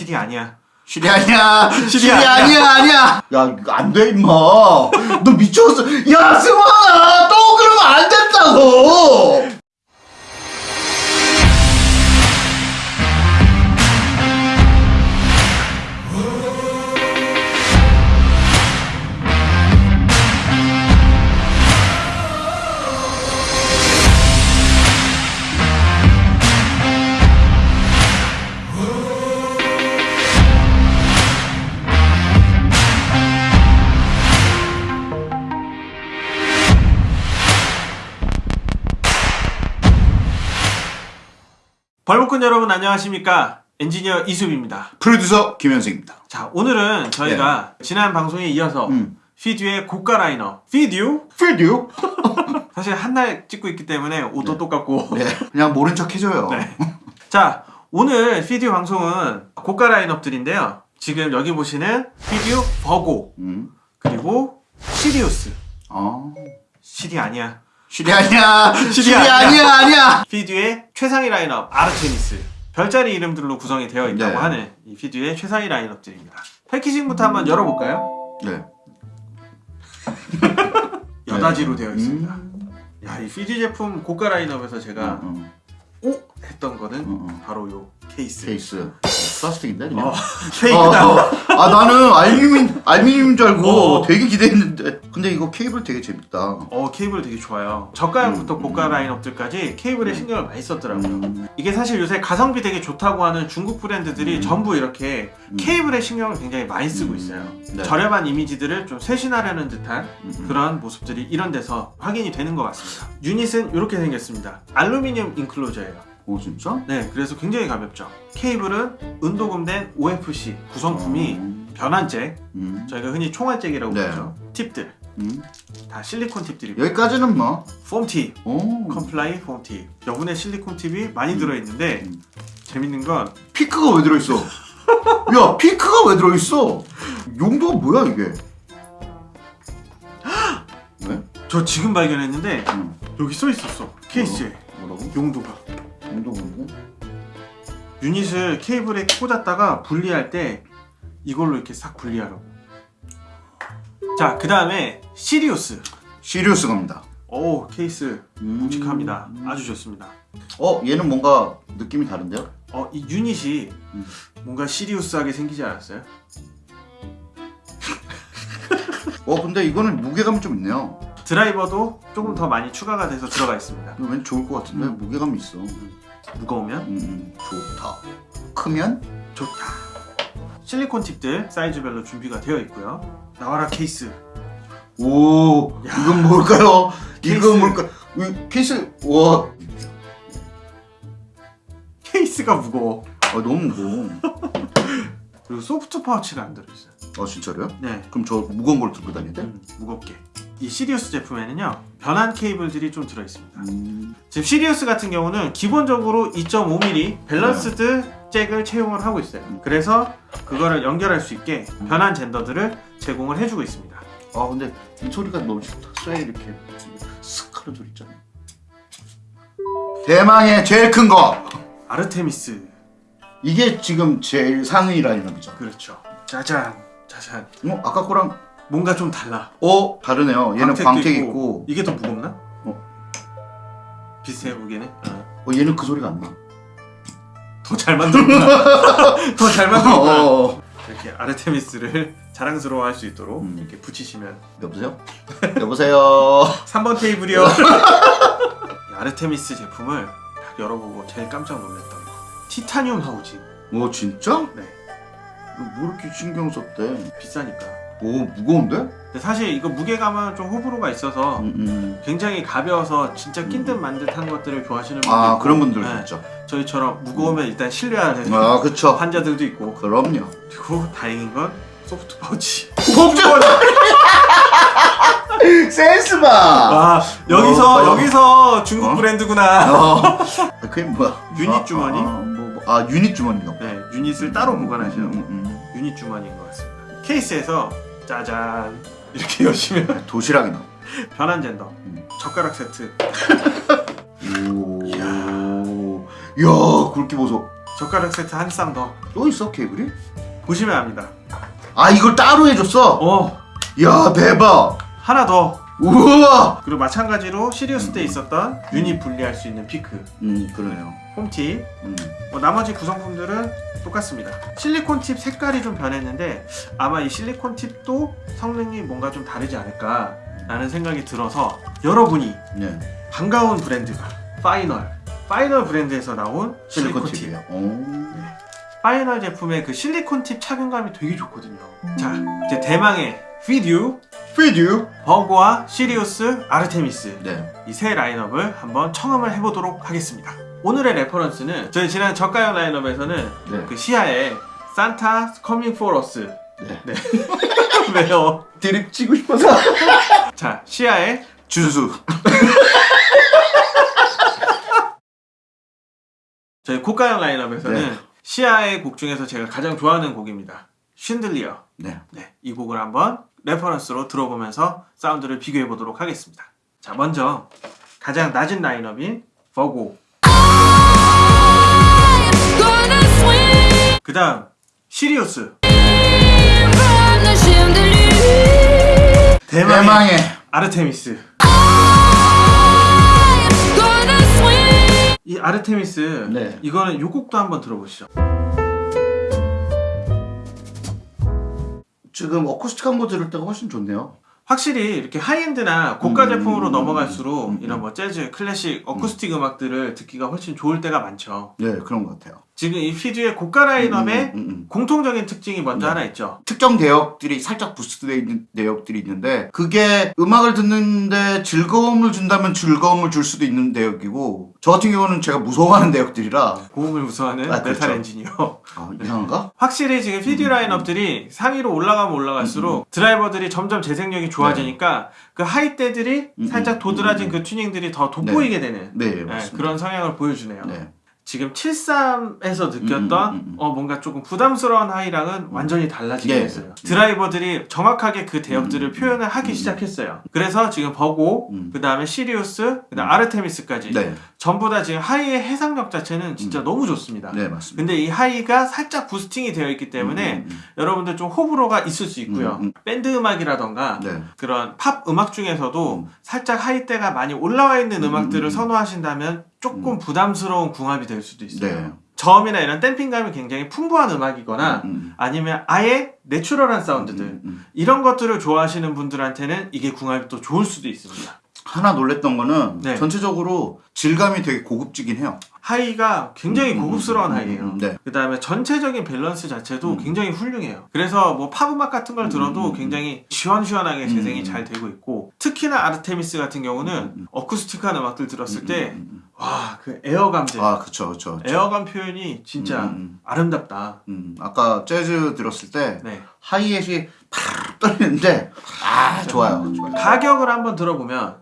실이 아니야. 실이 아니야. 실이 아니야. 아니야. 야, 안 돼, 임마. 너 미쳤어. 야, 승환아. 또 그러면 안 된다고. 여러분 안녕하십니까? 엔지니어 이수빈입니다. 프로듀서 김현승입니다. 자, 오늘은 저희가 지난 방송에 이어서 네. 음. Fidue의 고가 라인업 Fidue Fidue? 사실 한 날 찍고 있기 때문에 옷도 똑같고 네. 그냥 모른 척 해줘요. 네. 자, 오늘 Fidue 방송은 고가 라인업들인데요. 지금 여기 보시는 Fidue Virgo 음. 그리고 시리우스 어. Siri 아니야. Siri 아니야. Siri 아니야. 아니야. 아니야. Fidue의 최상위 라인업 아르테미스 별자리 이름들로 구성이 되어 있다고 네. 하는 이 Fidue의 최상위 라인업들입니다. packaging부터 한번 열어볼까요? 네. 여닫이로 되어 있습니다. 음. 야, 이 Fidue 제품 고가 라인업에서 제가 음, 오 했던 거는 음, 음. 바로 요 케이스. 케이스. 플라스틱인데 그냥. 어, 케이크다. 어, 어. 아 나는 알루미늄 알루미늄인 줄 알고 어. 되게 기대했는데 근데 이거 케이블 되게 재밌다. 어 케이블 되게 좋아요. 저가형부터 음, 고가 음. 라인업들까지 케이블에 신경을 많이 썼더라고요. 음. 이게 사실 요새 가성비 되게 좋다고 하는 중국 브랜드들이 음. 전부 이렇게 음. 케이블에 신경을 굉장히 많이 쓰고 음. 있어요. 네. 저렴한 이미지들을 좀 쇄신하려는 듯한 음, 음. 그런 모습들이 이런 데서 확인이 되는 것 같습니다. 유닛은 이렇게 생겼습니다. 알루미늄 인클로저예요. 오 진짜? 네, 그래서 굉장히 가볍죠. 케이블은 은도금된 OFC 구성품이 어. 변환잭, 음. 저희가 흔히 총알잭이라고 네. 부르죠. 팁들 음. 다 실리콘 팁들이고 여기까지는 뭐. foam tip, 오. Comply foam tip 여분의 실리콘 팁이 많이 들어있는데 음. 재밌는 건 피크가 왜 들어있어? 야 피크가 왜 들어있어? 용도가 뭐야 이게? 왜? 저 지금 발견했는데 음. 여기 써 있었어 케이스에 뭐라고? 용도가 뭔데? 유닛을 케이블에 꽂았다가 분리할 때 이걸로 이렇게 싹 분리하라고 자그 다음에 시리우스 시리우스 갑니다. 오 케이스 음. 묵직합니다 아주 좋습니다 어 얘는 뭔가 느낌이 다른데요? 어이 유닛이 음. 뭔가 시리우스하게 생기지 않았어요? 어 근데 이거는 무게감이 좀 있네요. 드라이버도 조금 더 많이 추가가 돼서 들어가 있습니다 왠지 좋을 것 같은데 음. 무게감이 있어. 무거우면 음, 좋다. 크면? 좋다. 실리콘 팁들 사이즈별로 준비가 되어 있고요. 나와라 케이스. 오, 야. 이건 뭘까요? 케이스. 이건 뭘까? 이 케이스, 와, 케이스가 무거워. 아, 너무 무거워. 그리고 소프트 파우치가 안 들어있어요. 아, 진짜로요? 네, 그럼 저 무거운 걸 들고 돼? 음, 무겁게. 이 시리우스 제품에는요 변환 케이블들이 좀 들어있습니다. 음, 지금 시리우스 같은 경우는 기본적으로 2.5mm balanced 잭을 채용을 하고 있어요. 음. 그래서 그거를 연결할 수 있게 변환 젠더들을 제공을 해주고 있습니다. 아, 근데 이 소리가 너무 좋다. 쇠 이렇게 슥 하는 소리 있잖아. 대망의 제일 큰 거! 아르테미스. 이게 지금 제일 상위 라인업이죠. 그렇죠. 짜잔, 짜잔. 어, 아까 거랑, 뭔가 좀 달라. 어, 다르네요. 얘는 광택도 광택 있고, 이게 더 무겁나? 어. 비슷해 보기에는 어. 어, 얘는 그 소리가 안 나. 더 잘 만들었구나 더 잘 만들었구나 어, 이렇게 아르테미스를 자랑스러워 할 수 있도록 음. 이렇게 붙이시면 여보세요? 여보세요? 3번 테이블이요 이 아르테미스 제품을 딱 열어보고 제일 깜짝 놀랐던 거 티타늄 하우징 오, 진짜? 네뭐 이렇게 신경 썼대? 비싸니까 오, 무거운데? 사실 이거 무게감은 좀 호불호가 있어서 음, 음. 굉장히 가벼워서 진짜 낀듯 만 듯한 것들을 좋아하시는 분들 아, 있고, 그런 분들도 네, 있죠. 저희처럼 무거우면 일단 신뢰하는 아, 그쵸. 환자들도 있고 그럼요. 그리고 다행인 건 소프트 파우치. 복잡! 센스 봐! 아 여기서 어, 어. 여기서 중국 어? 브랜드구나. 어. 그게 뭐야? 유닛 아, 주머니? 아, 뭐, 뭐. 아, 유닛 주머니가. 네 유닛을 따로 보관하시는 음, 음, 유닛 주머니인 것 같습니다. 케이스에서 짜잔 이렇게 여시면 음. 도시락이 나. 변환 젠더 음. 젓가락 세트 오. 이야. 야, 굵기 보소. 젓가락 세트 한 쌍 더 또 있어 케이블이? 보시면 압니다. 아 이걸 따로 해줬어? 어야 대박 하나 더 우와 그리고 마찬가지로 시리우스 때 있었던 유닛 분리할 수 있는 피크 음 그러네요 홈팁 음. 뭐 나머지 구성품들은 똑같습니다. 실리콘 팁 색깔이 좀 변했는데 아마 이 실리콘 팁도 성능이 뭔가 좀 다르지 않을까 라는 생각이 들어서 여러분이 네 반가운 브랜드가 Final Final 브랜드에서 나온 실리콘 실리콘 팁 팁이에요 오. Final 제품의 그 실리콘 팁 착용감이 되게 좋거든요. 자 이제 대망의 Fidue Fidue Virgo와 시리우스 아르테미스 네 이 세 라인업을 한번 청음을 해보도록 하겠습니다. 오늘의 reference는 저희 지난 저가형 라인업에서는 네. 그 Sia의 Santa coming for us 네. 네. 왜요? 드립 치고 싶어서 자 시아 준수 저희 고가형 라인업에서는 네. Sia의 곡 중에서 제가 가장 좋아하는 곡입니다. 쉰들리어 네 네, 이 곡을 한번 reference로 들어보면서 사운드를 비교해 보도록 하겠습니다. 자 먼저 가장 낮은 라인업인 Virgo 그 다음 시리우스. 대망의, 대망의 아르테미스. 이 아르테미스 네. 이거는 이 곡도 한번 들어보시죠. 지금 어쿠스틱 한 거 들을 때가 훨씬 좋네요 확실히 이렇게 high-end나 고가 음, 제품으로 음, 넘어갈수록 음, 음. 이런 뭐 재즈, 클래식, 어쿠스틱 음. 악들을 듣기가 훨씬 좋을 때가 많죠. 네 그런 것 같아요 지금 이 Fidue의 고가 라인업의 음, 음, 음. 공통적인 특징이 먼저 네. 하나 있죠. 특정 대역들이 살짝 boost되어 있는 대역들이 있는데 그게 음악을 듣는데 즐거움을 준다면 즐거움을 줄 수도 있는 대역이고 저 같은 경우는 제가 무서워하는 대역들이라 고음을 무서워하는 아, 그렇죠. 메탈 엔지니어. 아, 이상한가? 확실히 지금 Fidue 음, 라인업들이 상위로 올라가면 올라갈수록 드라이버들이 점점 재생력이 좋아지니까 그 high대들이 음, 살짝 음, 도드라진 음, 그 튜닝들이 더 네. 돋보이게 되는 네 네, 그런 성향을 보여주네요. 네. 지금 73에서 느꼈던 음, 음, 음, 음. 어, 뭔가 조금 부담스러운 high랑은 완전히 달라지게 네. 됐어요. 드라이버들이 정확하게 그 대역들을 음, 음, 표현을 하기 음, 시작했어요. 그래서 지금 Virgo, 음. 그 다음에 시리우스, 그 다음 아르테미스까지 네. 전부 다 지금 high의 해상력 자체는 진짜 너무 좋습니다. 네 맞습니다 근데 이 high가 살짝 boosting이 되어 있기 때문에 음, 음, 여러분들 좀 호불호가 있을 수 있고요. 음, 음. 밴드 음악이라던가 음. 네. 그런 팝 음악 중에서도 음. 살짝 high대가 많이 올라와 있는 음, 음악들을 음. 선호하신다면 조금 부담스러운 궁합이 될 수도 있어요. 네. 저음이나 이런 damping감이 굉장히 풍부한 음악이거나 음, 아니면 아예 natural한 사운드들 음, 음. 이런 것들을 좋아하시는 분들한테는 이게 궁합이 또 좋을 수도 있습니다. 하나 놀랬던 거는 네. 전체적으로 질감이 되게 고급지긴 해요 high가 굉장히 음, 고급스러운 음, 음, high예요. 음, 네. 그 다음에 전체적인 밸런스 자체도 음. 굉장히 훌륭해요. 그래서 뭐 팝음악 같은 걸 음, 들어도 음, 음. 굉장히 시원시원하게 재생이 음, 잘 되고 있고 특히나 아르테미스 같은 경우는 음, 음. acoustic한 음악들 들었을 음, 때 음, 음, 와 그 air감들 음. 아 그쵸 그쵸 그쵸. air감 표현이 진짜 음, 음, 아름답다. 음. 아까 재즈 들었을 때 네. 하이햇이 팍 떨리는데 아 좋아요 좋아요 가격을 한번 들어보면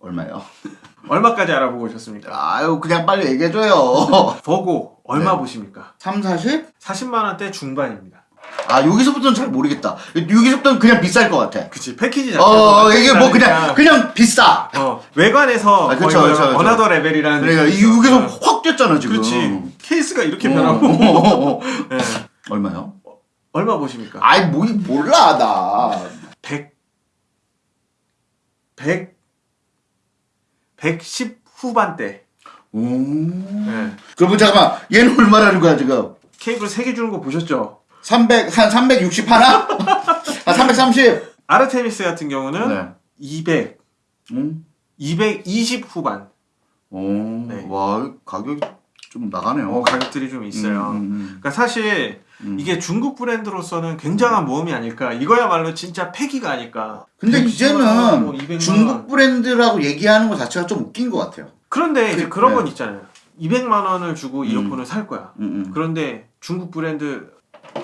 얼마요? 얼마까지 알아보고 오셨습니까? 아유 그냥 빨리 얘기해줘요 버고 얼마 네. 보십니까? 3, 40? 40만 원대 중반입니다. 아 여기서부터는 잘 모르겠다 여기서부터는 그냥 비쌀 것 같아 그치 패키지 자체가 어 이게 뭐 그냥 그냥 비싸 어, 외관에서 아, 그쵸, 거의 그쵸. another level이라는 그러니까 느낌이 이- 여기서 있어. 확 뛰었잖아 지금 그렇지 케이스가 이렇게 어, 변하고 어, 어, 어. 네. 얼마요? 얼마 보십니까? 아이 뭐 몰라 나 100 100 110 후반대 오. 네. 그러면 잠깐만 얘는 얼마라는 거야 지금 케이블 3개 주는 거 보셨죠? 300, 한 360 하나? 한 330? 아르테미스 같은 경우는 네. 200 음. 220 후반 오, 네. 와, 가격이 좀 나가네요. 어, 가격들이 좀 있어요 음, 음, 그러니까 사실 음. 이게 중국 브랜드로서는 굉장한 모험이 아닐까 이거야말로 진짜 패기가 아닐까 근데 110만 원, 뭐 이제는 200만 중국 원. 브랜드라고 얘기하는 것 자체가 좀 웃긴 것 같아요. 그런데 이제 그- 그런 네. 건 있잖아요 200만 원을 주고 음. 이어폰을 살 거야 음, 음. 그런데 중국 브랜드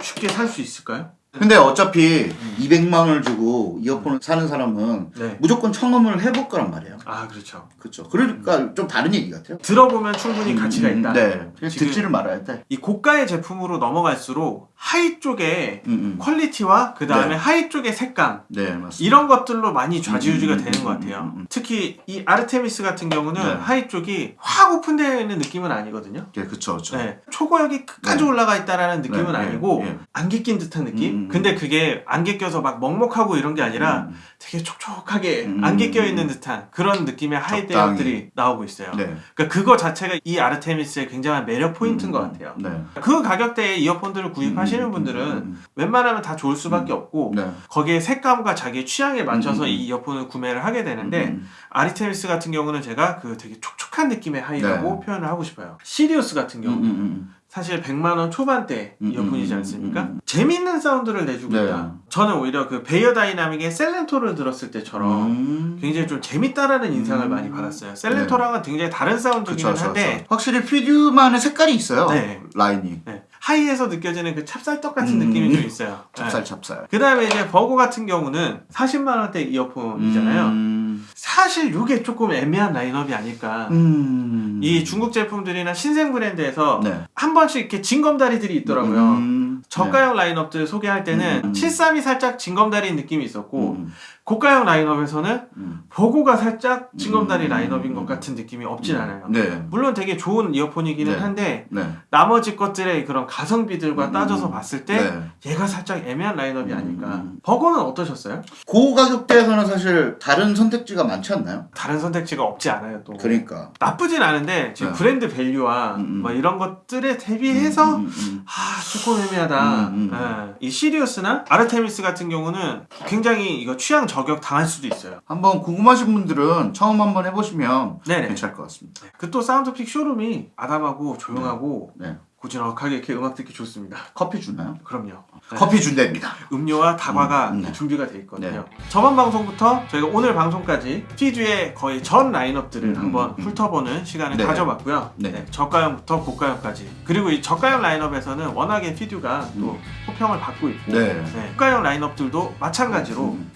쉽게 살 수 있을까요? 근데 어차피 200만 원을 주고 이어폰을 사는 사람은 네. 무조건 청음을 해볼 거란 말이에요. 아 그렇죠. 그렇죠. 그러니까 좀 다른 얘기 같아요. 들어보면 충분히 가치가 음, 있다. 네. 듣지를 말아야 돼. 이 고가의 제품으로 넘어갈수록 high 쪽에 음, 음. 퀄리티와 그 다음에 네. high 쪽의 색감 네, 맞습니다. 이런 것들로 많이 좌지우지가 음, 음, 되는 것 음, 같아요. 음, 음. 특히 이 아르테미스 같은 경우는 네. high 쪽이 확 open되어 있는 느낌은 아니거든요. 네, 그쵸, 그쵸. 네. 초고역이 끝까지 네. 올라가 있다라는 느낌은 네, 네, 아니고 네. 안개 낀 듯한 느낌? 근데 그게 안개 껴서 막 먹먹하고 이런 게 아니라 음, 되게 촉촉하게 음, 안개 음, 껴 있는 듯한 그런 느낌의 high. 대역들이 나오고 있어요. 네. 그러니까 그거 자체가 이 아르테미스의 굉장한 매력 포인트인 것 같아요. 네. 그 가격대에 이어폰들을 구입하시는 음, 음, 분들은 음, 웬만하면 다 좋을 수밖에 없고 네. 거기에 색감과 자기의 취향에 맞춰서 이 이어폰을 구매를 하게 되는데 음, 아르테미스 같은 경우는 제가 그 되게 촉촉한 느낌의 high라고 네. 표현을 하고 싶어요. 시리우스 같은 음, 경우 음, 음. 사실 100만 원 초반대 음, 이어폰이지 음, 않습니까? 음, 음. 재밌는 사운드를 내주고 네. 있다. 저는 오히려 그 베이어 다이나믹의 셀렌토를 들었을 때처럼 음. 굉장히 좀 재밌다라는 인상을 음. 많이 받았어요. 셀렌토랑은 굉장히 다른 사운드기는 그쵸, 그쵸, 한데 그쵸. 확실히 피듀만의 색깔이 있어요. 네. 라인이. 네, high에서 느껴지는 그 찹쌀떡 같은 음. 느낌이 좀 있어요. 찹쌀 찹쌀. 그 다음에 이제 버고 같은 경우는 40만 원대 이어폰이잖아요. 음. 사실 이게 조금 애매한 라인업이 아닐까. 음. 이 중국 제품들이나 신생 브랜드에서 네. 한 번씩 이렇게 징검다리들이 있더라고요. 음. 저가형 라인업들 소개할 때는 음. 73이 살짝 징검다리인 느낌이 있었고 음. 고가형 라인업에서는 음. 버고가 살짝 징검다리 음. 라인업인 것 같은 느낌이 없진 않아요. 네. 물론 되게 좋은 이어폰이기는 네. 한데 네. 나머지 것들의 그런 가성비들과 음. 따져서 봤을 때 네. 얘가 살짝 애매한 라인업이 음. 아닐까. 버고는 어떠셨어요? 그 가격대에서는 사실 다른 선택지가 많지 않나요? 다른 선택지가 없지 않아요 또. 그러니까. 나쁘진 않은데 지금 네. 브랜드 value와 음, 음. 뭐 이런 것들에 대비해서 음, 음, 음. 아 조금 애매하다. 음, 음. 예. 이 시리우스나 아르테미스 같은 경우는 굉장히 이거 취향 저격 당할 수도 있어요. 한번 궁금하신 분들은 청음 한번 해보시면 네네. 괜찮을 것 같습니다. 그 또 사운드픽 쇼룸이 아담하고 조용하고 네. 고즈넉하게 이렇게 음악 듣기 좋습니다. 커피 주나요? 그럼요. 네. 커피 준답니다. 음료와 다과가 음, 네. 준비가 돼 있거든요. 네. 저번 방송부터 저희가 오늘 방송까지 피듀의 거의 전 라인업들을 음, 한번 음. 훑어보는 시간을 네. 가져봤고요. 네. 네, 저가형부터 고가형까지. 그리고 이 저가형 라인업에서는 워낙에 피듀가 또 호평을 받고 있고 네. 네, 고가형 라인업들도 마찬가지로 음.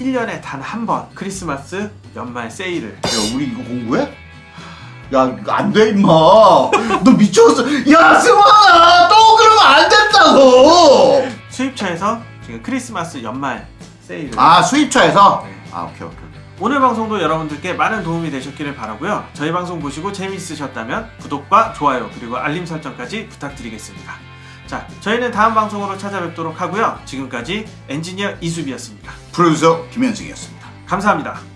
1년에 단 한 번 크리스마스 연말 세일을 야, 우리 이거 공부해? 야, 안 돼, 임마. 너 미쳤어. 야, 승환아! 또 그러면 안 된다고! 수입처에서 지금 크리스마스 연말 세일을 아, 수입처에서? 네. 아, 오케이, 오케이. 오늘 방송도 여러분들께 많은 도움이 되셨기를 바라고요. 저희 방송 보시고 재미있으셨다면 구독과 좋아요 그리고 알림 설정까지 부탁드리겠습니다. 자, 저희는 다음 방송으로 찾아뵙도록 하고요. 지금까지 엔지니어 이수비였습니다. 프로듀서 김현승이었습니다. 감사합니다.